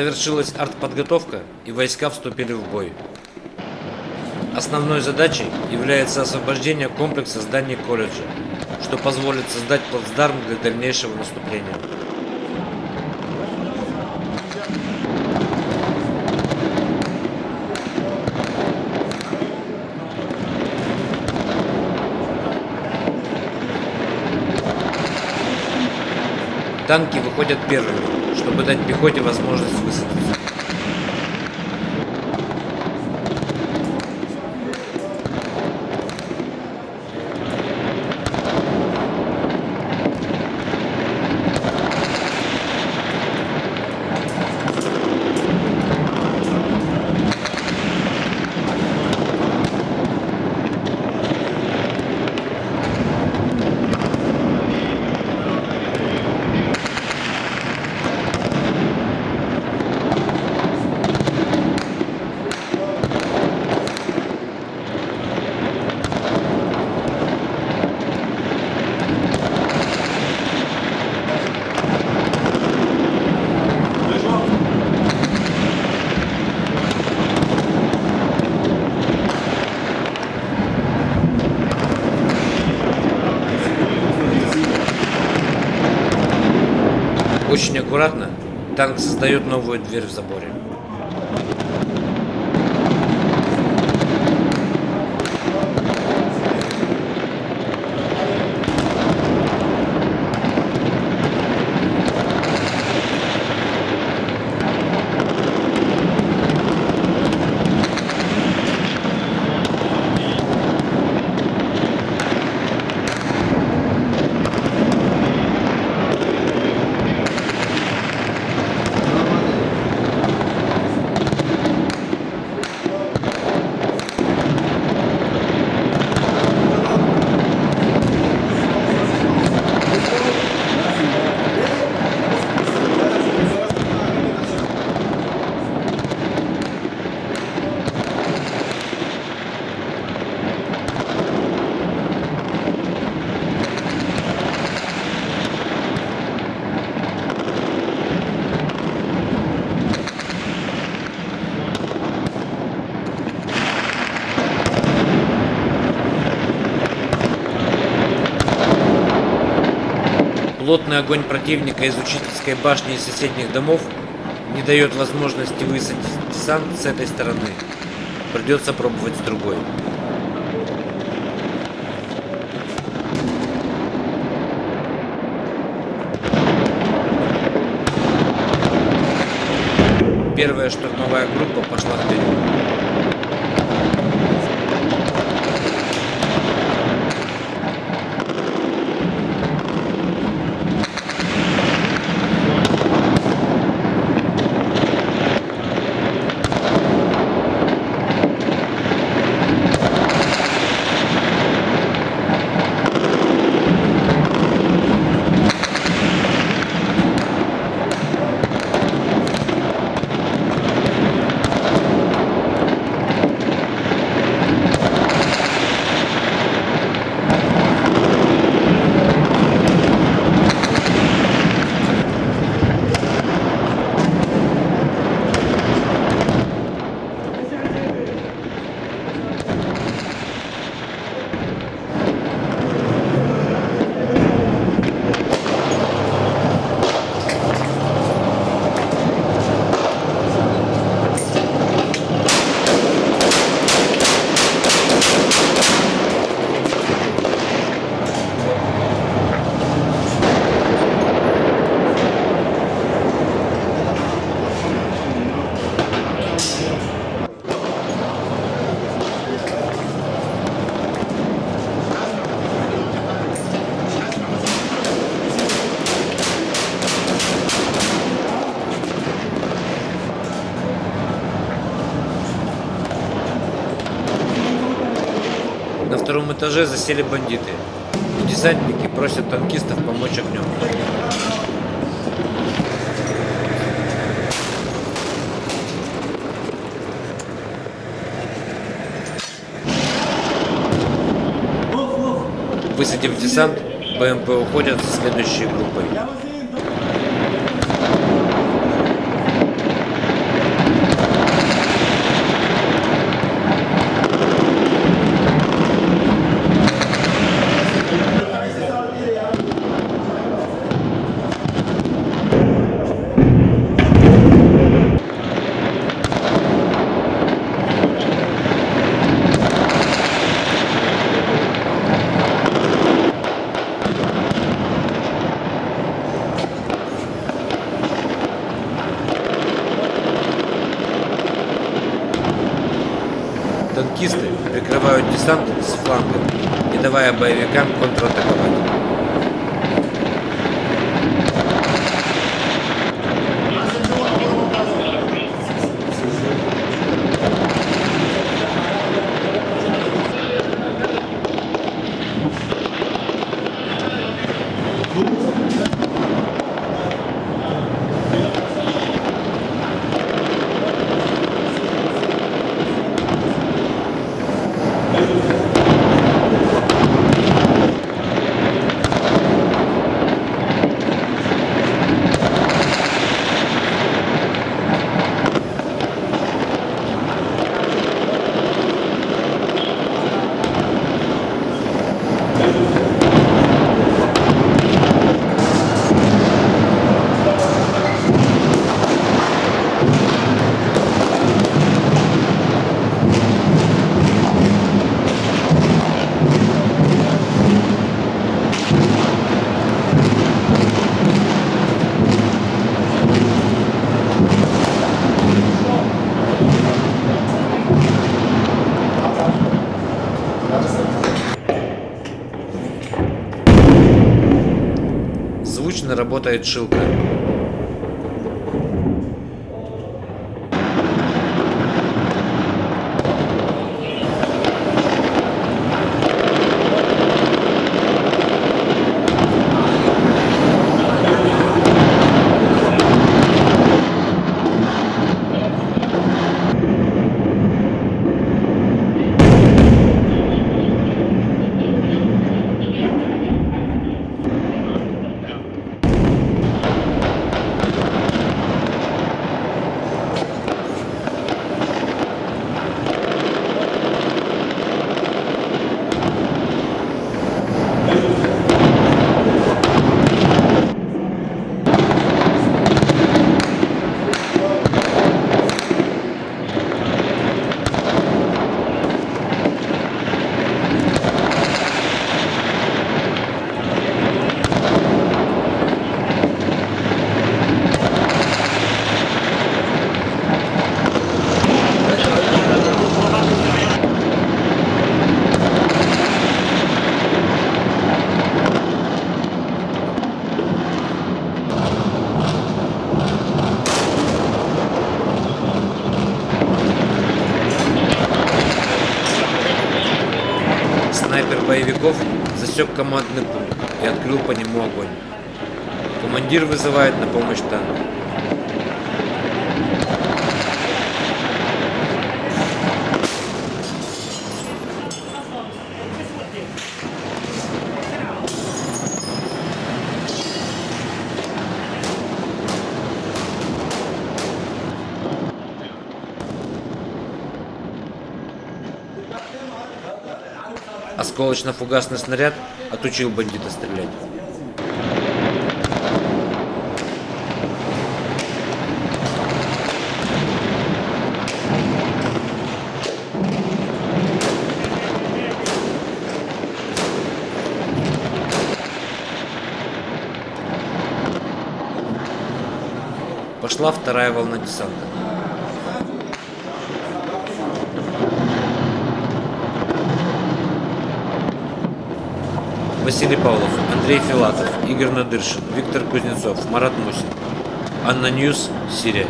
Завершилась артподготовка и войска вступили в бой. Основной задачей является освобождение комплекса зданий колледжа, что позволит создать плацдарм для дальнейшего наступления. Танки выходят первыми, чтобы дать пехоте возможность высадиться. Очень аккуратно танк создает новую дверь в заборе. Плотный огонь противника из учительской башни и соседних домов не дает возможности высадить десант с этой стороны. Придется пробовать с другой. Первая штурмовая группа пошла вперед. Втором этаже засели бандиты. Десантники просят танкистов помочь огнем. Высадив десант, БМП уходят со следующей группой. Десант с фланга, не давая боевикам контратаковать. Звучно работает шилка. Снайпер боевиков засек командный пункт и открыл по нему огонь. Командир вызывает на помощь танк. Осколочно-фугасный снаряд отучил бандита стрелять. Пошла вторая волна десанта. Василий Павлов, Андрей Филатов, Игорь Надыршин, Виктор Кузнецов, Марат Мусин. ANNA News, Сирия.